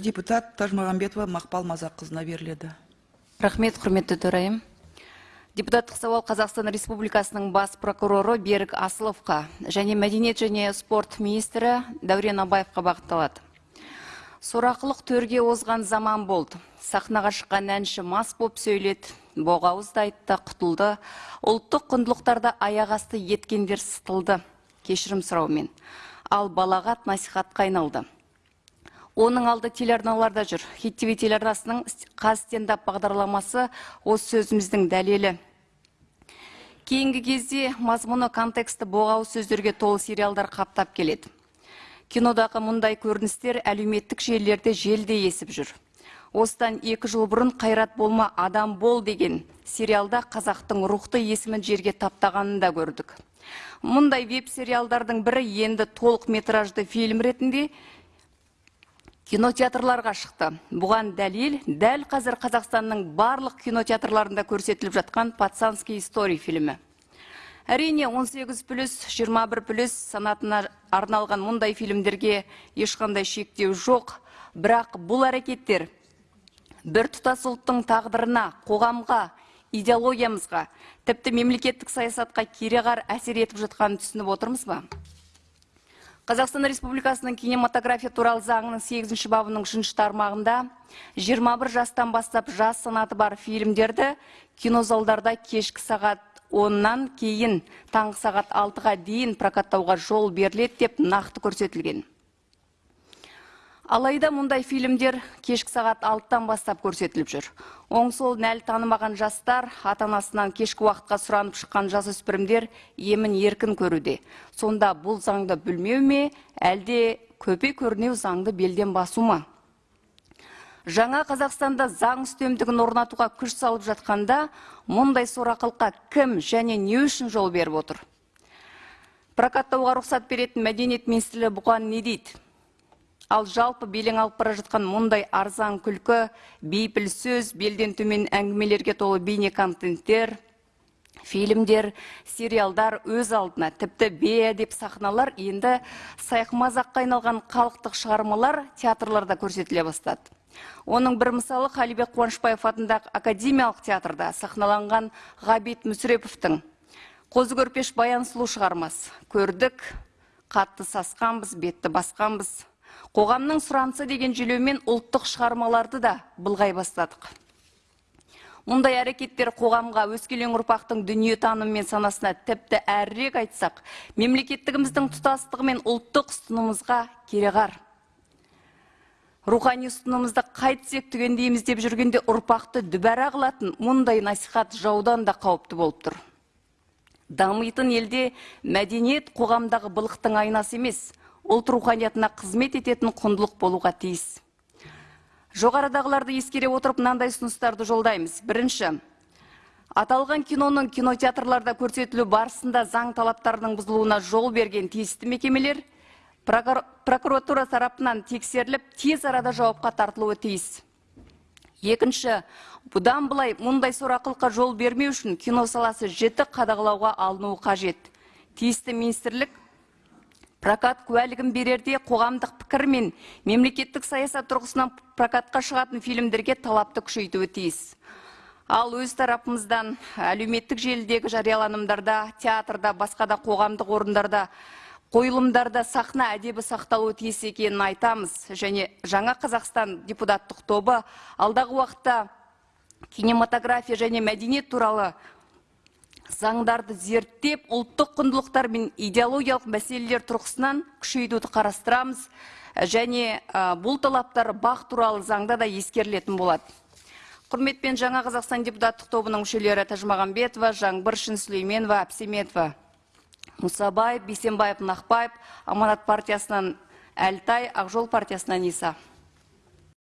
депутат тажмағамбетова мақпал мазаққызына беріледі. Рахмет құрметті төрайым. Депутаттық сауал қазақстан республикасының бас прокуроры берік асыловқа және мәдениет және спорт министрі дәурен абаевқа бағытталады. Сорақылық төрге озған заман болды. Сахнаға шыққан әнші мас боп сөйледі боғауызды айтты құтылды. Ұлттық құндылықтарды аяқ асты еткендер сытылды кешірім сұраумен. Ал балағат насихатқа айналды. Оның алды телеарналарда жүр. Хит тв телеарнасының қаз стендап бағдарламасы осы сөзіміздің дәлелі. Кейінгі кезде мазмұны контексті боғауыз сөздерге толы сериалдар қаптап келеді. Кинодағы мұндай көріністер әлеуметтік желілерде желдей есіп жүр. Осыдан екі жыл бұрын қайрат болма адам бол деген сериалда қазақтың рухты есімін жерге таптағанын да көрдік. Мұндай веб сериалдардың бірі енді толық метражды фильм ретінде кинотеатрларға шықты. Бұған дәлел дәл қазір қазақстанның барлық кинотеатрларында көрсетіліп жатқан пацанский историй фильмі. Әрине 18 плюс 21 плюс санатына арналған мұндай фильмдерге ешқандай шектеу жоқ. Бірақ бұл әрекеттер бір тұтас ұлттың тағдырына қоғамға идеологиямызға тіпті мемлекеттік саясатқа кереғар әсер етіп жатқанын түсініп отырмыз ба? Қазақстан республикасының кинематография туралы заңының сегізінші бабының үшінші тармағында 21 жастан бастап жас санаты бар фильмдерді кинозалдарда кешкі сағат оннан кейін таңғы сағат алтыға дейін прокаттауға жол беріледі деп нақты көрсетілген. Алайда мұндай фильмдер кешкі сағат алтыдан бастап көрсетіліп жүр. Оң солын әлі танымаған жастар ата анасынан кешкі уақытқа сұранып шыққан жасөспірімдер емін еркін көруде. Сонда бұл заңды білмеу ме әлде көпе көрнеу заңды белден басу ма? Жаңа қазақстанда заң үстемдігін орнатуға күш салып жатқанда мұндай сорақылыққа кім және не үшін жол беріп отыр? Прокаттауға рұқсат беретін мәдениет министрлігі бұған не дейді? Ал жалпы белең алып бара жатқан мұндай арзан күлкі бейпіл сөз белден төмен әңгімелерге толы бейне контенттер фильмдер сериалдар өз алдына тіпті бейәдеп сахналар енді сайқымазаққа айналған халықтық шығармалар театрларда көрсетіле бастады. Оның бір мысалы қалибек қуанышбаев атындағы академиялық театрда сахналанған ғабит мүсіреповтің қозы көрпеш баян сұлу шығармасы көрдік қатты сасқанбыз бетті басқанбыз. Қоғамның сұранысы деген желеумен ұлттық шығармаларды да былғай бастадық. Мұндай әрекеттер қоғамға өскелең ұрпақтың дүниетанымы мен санасына тіпті әрірек айтсақ мемлекеттігіміздің тұтастығы мен ұлттық ұстанымымызға кереғар. Рухани ұстанымымызды қайтсек түгендейміз деп жүргенде ұрпақты дүбәра қылатын мұндай насихат жаудан да қауіпті болып тұр. Дамитын елде мәдениет қоғамдағы былықтың айнасы емес ұлт руханиятына қызмет ететін құндылық болуға тиіс. Жоғарыдағыларды ескере отырып мынандай ұсыныстарды жолдаймыз. Бірінші аталған киноның кинотеатрларда көрсетілу барысында заң талаптарының бұзылуына жол берген тиісті мекемелер прокуратура тарапынан тексеріліп тез арада жауапқа тартылуы тиіс. Екінші бұдан былай мұндай сорақылыққа жол бермеу үшін кино саласы жіті қадағалауға алынуы қажет. Тиісті министрлік прокат куәлігін берерде қоғамдық пікір мен мемлекеттік саясат тұрғысынан прокатқа шығатын фильмдерге талапты күшейтуі тиіс. Ал өз тарапымыздан әлеуметтік желідегі жарияланымдарда театрда басқа да қоғамдық орындарда қойылымдарда сахна әдебі сақталуы тиіс екенін айтамыз. Және жаңа қазақстан депутаттық тобы алдағы уақытта кинематография және мәдениет туралы заңдарды зерттеп ұлттық құндылықтар мен идеологиялық мәселелер тұрғысынан күшейтуді қарастырамыз. Және бұл талаптар бақ туралы заңда да ескерілетін болады. Құрметпен жаңа қазақстан депутаттық тобының мүшелері тәжімағамбетова жаңбыр сүлейменова әбсеметова. Мұсабаев бейсенбаев нақбаев аманат партиясынан әлтай ақжол партиясынан иса.